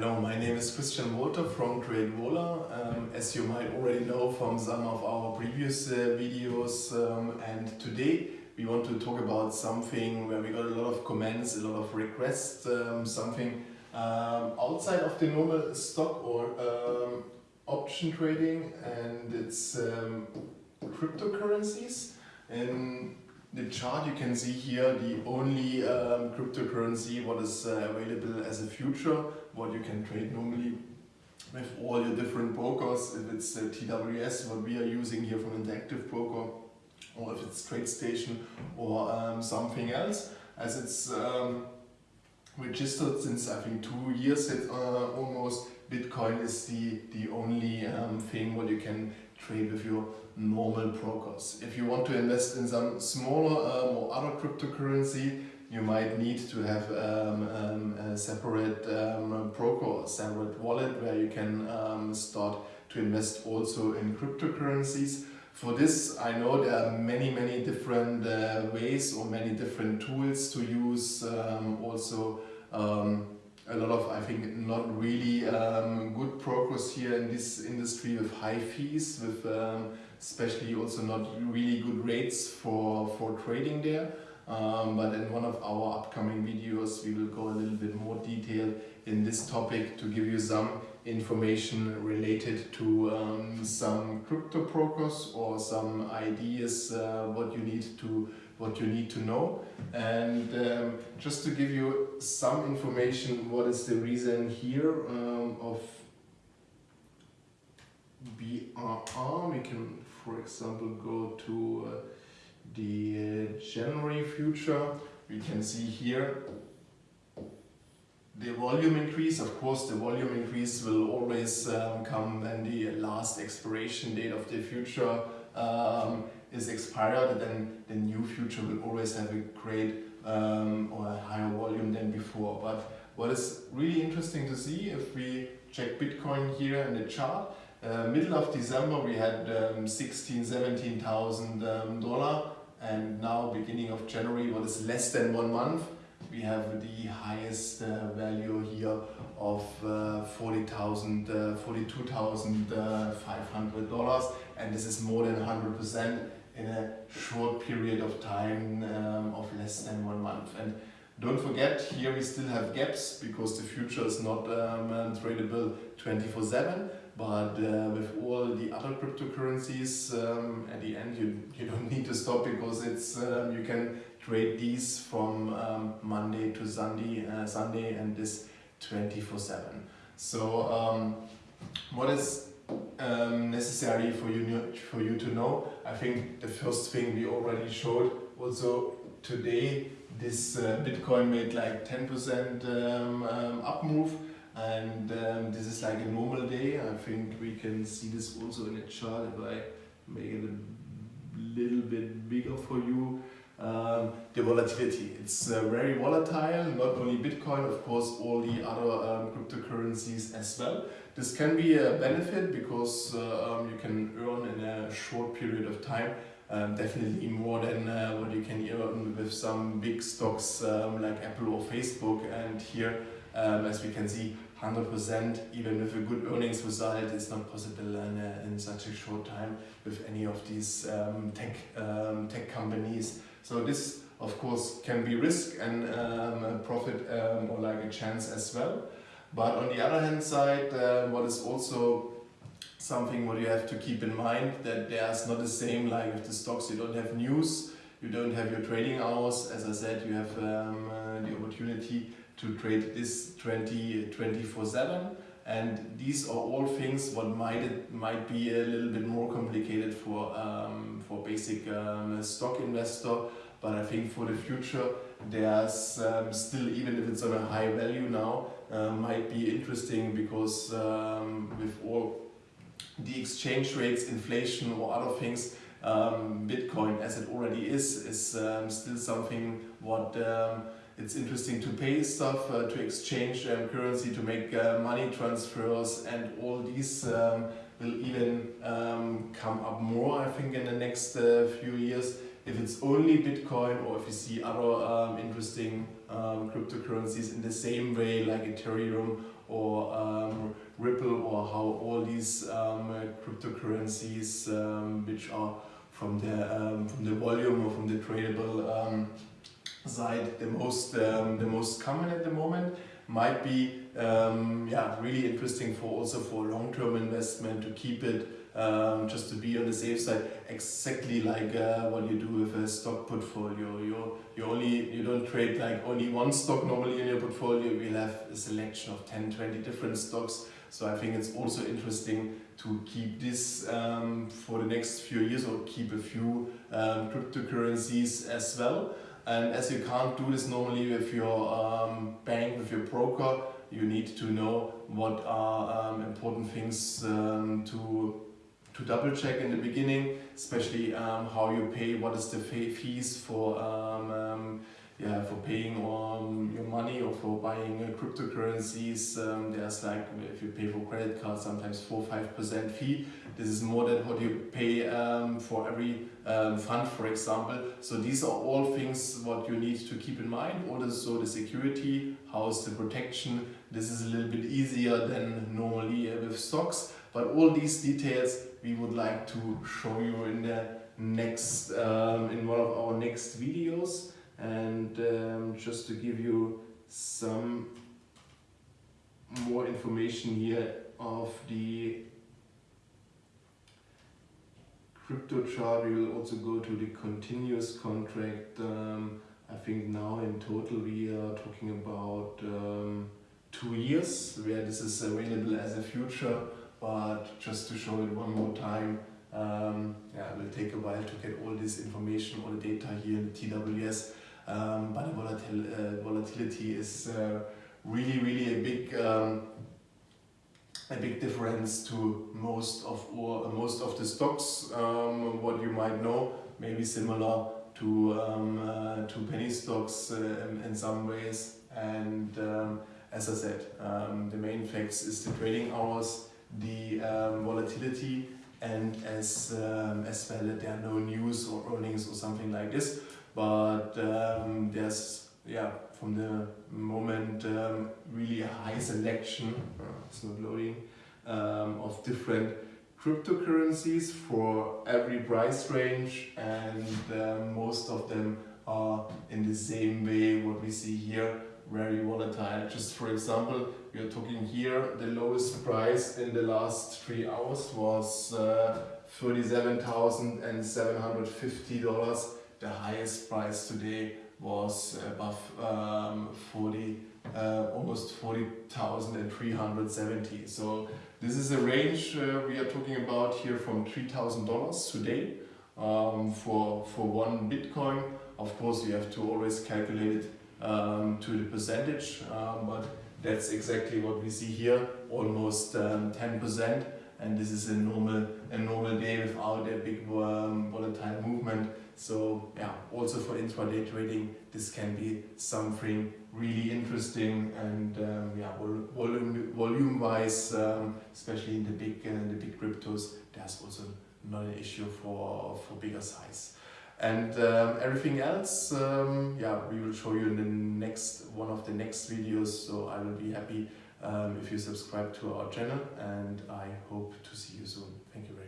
Hello, my name is Christian Wolter from TradeVola. Um, as you might already know from some of our previous uh, videos um, and today we want to talk about something where we got a lot of comments, a lot of requests, um, something um, outside of the normal stock or um, option trading and it's um, cryptocurrencies. In the chart you can see here the only um, cryptocurrency what is uh, available as a future what you can trade normally with all your different brokers if it's uh, TWS what we are using here from Interactive Broker or if it's TradeStation or um, something else as it's um, registered since I think two years it, uh, almost Bitcoin is the the only um, thing what you can trade with your normal brokers. If you want to invest in some smaller um, or other cryptocurrency, you might need to have um, um, a separate um, broker or separate wallet where you can um, start to invest also in cryptocurrencies. For this, I know there are many, many different uh, ways or many different tools to use. Um, also, a lot of, I think, not really um, good progress here in this industry with high fees, with um, especially also not really good rates for, for trading there. Um, but in one of our upcoming videos we will go a little bit more detail in this topic to give you some information related to um, some crypto brokers or some ideas uh, what you need to what you need to know. And um, just to give you some information what is the reason here um, of BRR we can for example go to uh, the January future we can see here the volume increase, of course the volume increase will always um, come when the last expiration date of the future um, is expired then the new future will always have a great um, or a higher volume than before. But what is really interesting to see if we check Bitcoin here in the chart, uh, middle of December we had um, 16, 17,000 um, dollar and now beginning of January what is less than one month we have the highest uh, value here of uh, 40,000, uh, 42,500 dollars and this is more than 100% in a short period of time um, of less than one month. And don't forget, here we still have gaps because the future is not um, tradable 24-7, but uh, with all the other cryptocurrencies, um, at the end you, you don't need to stop because it's um, you can trade these from um, Monday to Sunday, uh, Sunday and this 24-7. So um, what is um, necessary for you for you to know. I think the first thing we already showed also today this uh, Bitcoin made like 10% um, um, up move and um, this is like a normal day. I think we can see this also in a chart if I make it a little bit bigger for you. Um, the volatility. It's uh, very volatile, not only Bitcoin, of course, all the other um, cryptocurrencies as well. This can be a benefit because uh, um, you can earn in a short period of time um, definitely more than uh, what you can earn with some big stocks um, like Apple or Facebook and here um, as we can see 100% even with a good earnings result is not possible in, uh, in such a short time with any of these um, tech, um, tech companies. So this of course can be risk and um, a profit or like a chance as well. But on the other hand side, uh, what is also something what you have to keep in mind that there's not the same like with the stocks, you don't have news, you don't have your trading hours. As I said, you have um, uh, the opportunity to trade this 20, 24 7 and these are all things what might might be a little bit more complicated for um, for basic um, stock investor. But I think for the future there's um, still even if it's on a high value now uh, might be interesting because um, with all the exchange rates, inflation or other things, um, Bitcoin as it already is, is um, still something what um, it's interesting to pay stuff, uh, to exchange um, currency, to make uh, money transfers and all these um, will even come up more I think in the next uh, few years if it's only Bitcoin or if you see other um, interesting um, cryptocurrencies in the same way like Ethereum or um, Ripple or how all these um, cryptocurrencies um, which are from the um, from the volume or from the tradable side the most the most common at the moment might be yeah really interesting for also for long-term investment to keep it um, just to be on the safe side exactly like uh, what you do with a stock portfolio. You you only you don't trade like only one stock normally in your portfolio. Will have a selection of 10 20 different stocks. So I think it's also interesting to keep this um, for the next few years or keep a few um, cryptocurrencies as well. And as you can't do this normally with your um, bank, with your broker, you need to know what are um, important things um, to to double check in the beginning, especially um, how you pay, what is the fees for yeah, for paying um, your money or for buying uh, cryptocurrencies, um, there's like, if you pay for credit cards, sometimes 4-5% fee. This is more than what you pay um, for every um, fund, for example. So these are all things what you need to keep in mind. Also so the security, how is the protection. This is a little bit easier than normally uh, with stocks. But all these details we would like to show you in the next, um, in one of our next videos. And um, just to give you some more information here of the crypto chart we will also go to the continuous contract um, I think now in total we are talking about um, two years where this is available as a future but just to show it one more time um, yeah, it will take a while to get all this information, all the data here in the TWS um, but the volatil uh, volatility is uh, really, really a big um, a big difference to most of or most of the stocks. Um, what you might know, maybe similar to um, uh, to penny stocks uh, in, some ways. And um, as I said, the main facts is the trading hours, the um, volatility, and as um, as well that there are no news or earnings or something like this. But um, there's yeah from the moment um, really a high selection it's not loading um, of different cryptocurrencies for every price range and um, most of them are in the same way what we see here very volatile just for example we are talking here the lowest price in the last three hours was uh, $37,750 the highest price today was above um, 40, uh, almost 40,370. So this is a range uh, we are talking about here from $3,000 today um, for, for one Bitcoin. Of course, you have to always calculate it um, to the percentage, um, but that's exactly what we see here, almost 10%. Um, and this is a normal, a normal day without a big um, volatile movement. So yeah, also for intraday trading, this can be something really interesting and um, yeah, volume, volume wise, um, especially in the big uh, the big cryptos, there's also not an issue for for bigger size. And um, everything else, um, yeah, we will show you in the next one of the next videos. So I will be happy um, if you subscribe to our channel, and I hope to see you soon. Thank you very much.